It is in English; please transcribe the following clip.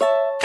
you